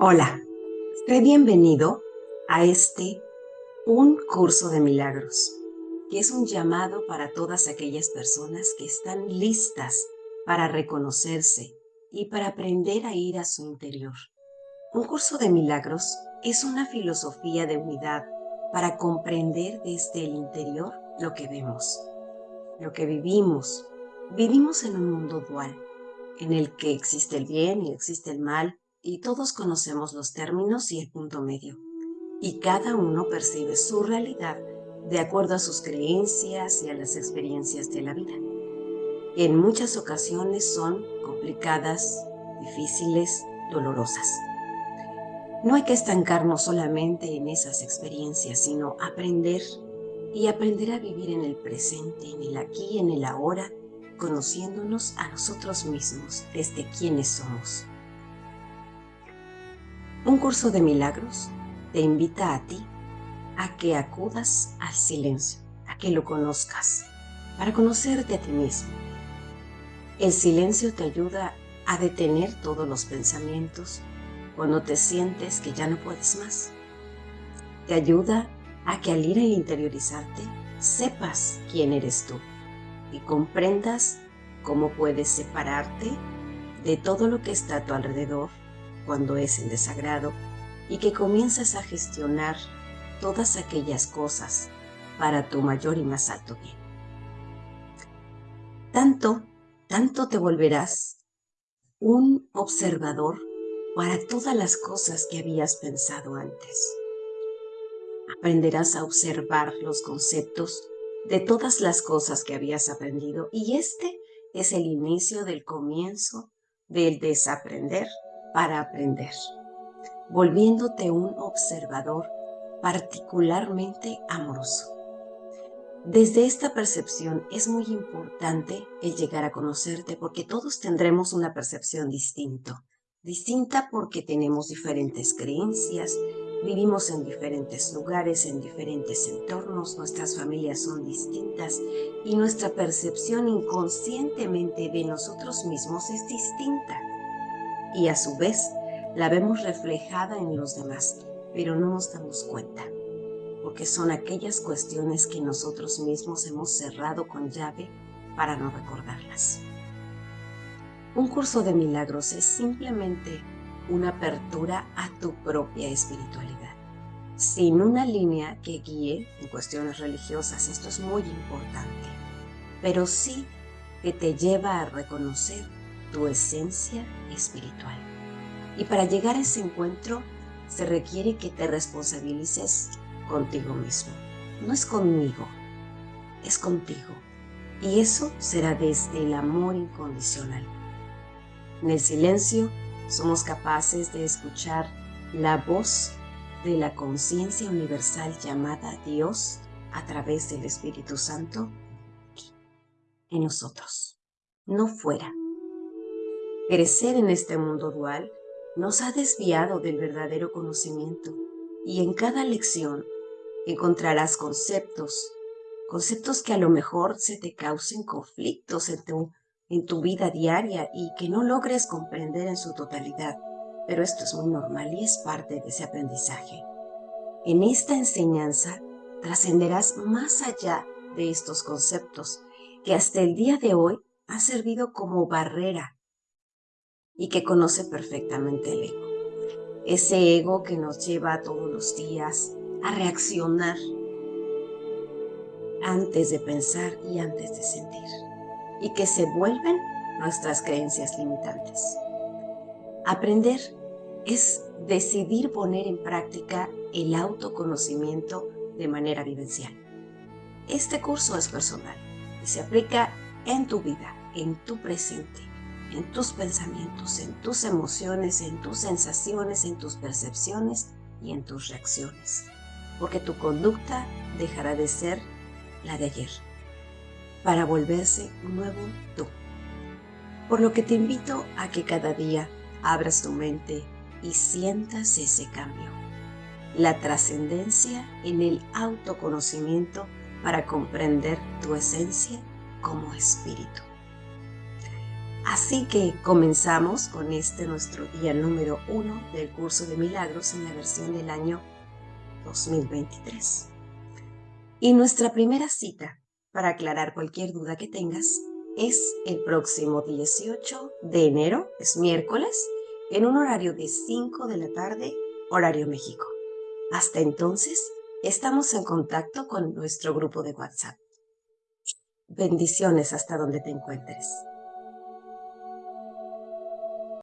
Hola, sé bienvenido a este Un Curso de Milagros, que es un llamado para todas aquellas personas que están listas para reconocerse y para aprender a ir a su interior. Un curso de milagros es una filosofía de unidad para comprender desde el interior lo que vemos, lo que vivimos. Vivimos en un mundo dual, en el que existe el bien y existe el mal, y todos conocemos los términos y el punto medio, y cada uno percibe su realidad de acuerdo a sus creencias y a las experiencias de la vida. En muchas ocasiones son complicadas, difíciles, dolorosas. No hay que estancarnos solamente en esas experiencias, sino aprender y aprender a vivir en el presente, en el aquí, en el ahora, conociéndonos a nosotros mismos desde quienes somos. Un curso de milagros te invita a ti a que acudas al silencio, a que lo conozcas, para conocerte a ti mismo. El silencio te ayuda a detener todos los pensamientos cuando te sientes que ya no puedes más. Te ayuda a que al ir a interiorizarte sepas quién eres tú y comprendas cómo puedes separarte de todo lo que está a tu alrededor cuando es en desagrado y que comienzas a gestionar todas aquellas cosas para tu mayor y más alto bien. Tanto, tanto te volverás un observador para todas las cosas que habías pensado antes. Aprenderás a observar los conceptos de todas las cosas que habías aprendido y este es el inicio del comienzo del desaprender para aprender, volviéndote un observador particularmente amoroso. Desde esta percepción es muy importante el llegar a conocerte porque todos tendremos una percepción distinta. Distinta porque tenemos diferentes creencias, vivimos en diferentes lugares, en diferentes entornos, nuestras familias son distintas y nuestra percepción inconscientemente de nosotros mismos es distinta y a su vez la vemos reflejada en los demás, pero no nos damos cuenta, porque son aquellas cuestiones que nosotros mismos hemos cerrado con llave para no recordarlas. Un curso de milagros es simplemente una apertura a tu propia espiritualidad, sin una línea que guíe en cuestiones religiosas, esto es muy importante, pero sí que te lleva a reconocer tu esencia espiritual. Y para llegar a ese encuentro se requiere que te responsabilices contigo mismo. No es conmigo, es contigo. Y eso será desde el amor incondicional. En el silencio somos capaces de escuchar la voz de la conciencia universal llamada Dios a través del Espíritu Santo en nosotros, no fuera. Crecer en este mundo dual nos ha desviado del verdadero conocimiento y en cada lección encontrarás conceptos, conceptos que a lo mejor se te causen conflictos en tu, en tu vida diaria y que no logres comprender en su totalidad, pero esto es muy normal y es parte de ese aprendizaje. En esta enseñanza trascenderás más allá de estos conceptos que hasta el día de hoy han servido como barrera y que conoce perfectamente el ego. Ese ego que nos lleva todos los días a reaccionar antes de pensar y antes de sentir y que se vuelven nuestras creencias limitantes. Aprender es decidir poner en práctica el autoconocimiento de manera vivencial. Este curso es personal y se aplica en tu vida, en tu presente en tus pensamientos, en tus emociones, en tus sensaciones, en tus percepciones y en tus reacciones. Porque tu conducta dejará de ser la de ayer para volverse un nuevo tú. Por lo que te invito a que cada día abras tu mente y sientas ese cambio. La trascendencia en el autoconocimiento para comprender tu esencia como espíritu. Así que comenzamos con este nuestro día número uno del curso de milagros en la versión del año 2023. Y nuestra primera cita para aclarar cualquier duda que tengas es el próximo 18 de enero, es miércoles, en un horario de 5 de la tarde, horario México. Hasta entonces, estamos en contacto con nuestro grupo de WhatsApp. Bendiciones hasta donde te encuentres.